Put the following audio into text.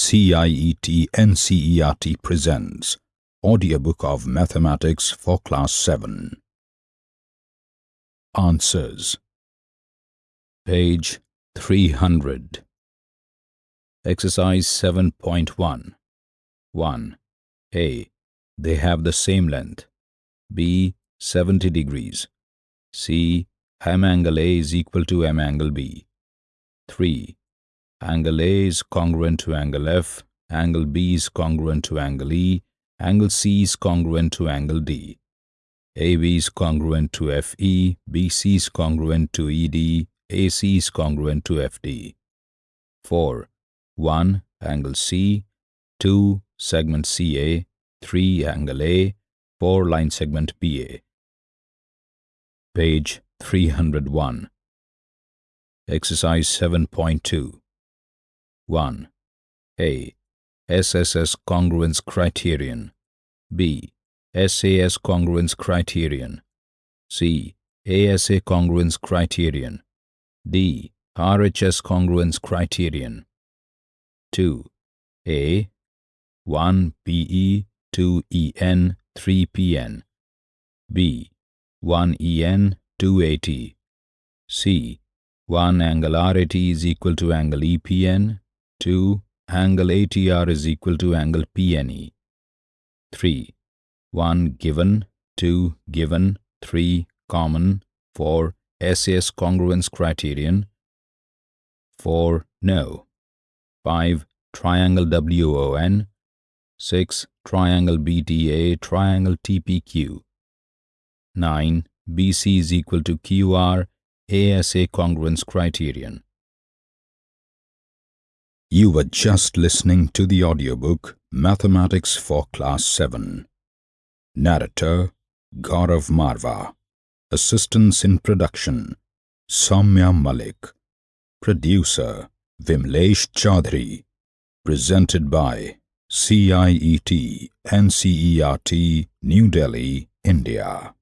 CIET NCERT presents Audiobook of Mathematics for Class 7 Answers Page 300 Exercise 7.1 1. A. They have the same length. B. 70 degrees. C. M angle A is equal to M angle B. 3. Angle A is congruent to angle F, angle B is congruent to angle E, angle C is congruent to angle D. AB is congruent to FE, BC is congruent to ED, AC is congruent to FD. 4. 1. Angle C 2. Segment CA 3. Angle A 4. Line segment BA Page 301 Exercise 7.2 1. A. SSS congruence criterion. B. SAS congruence criterion. C. ASA congruence criterion. D. RHS congruence criterion. 2. A. 1 PE, 2 EN, 3 PN. B. 1 EN, 2 AT. C. 1 angle RAT is equal to angle EPN, 2. Angle ATR is equal to angle PNE. 3. 1 given, 2 given, 3 common, 4 SAS congruence criterion, 4 no, 5 triangle WON, 6 triangle BTA, triangle TPQ, 9 BC is equal to QR, ASA congruence criterion. You were just listening to the audiobook Mathematics for Class 7. Narrator Gaurav Marva. Assistance in production Soumya Malik. Producer Vimlesh Chaudhary. Presented by CIET NCERT New Delhi, India.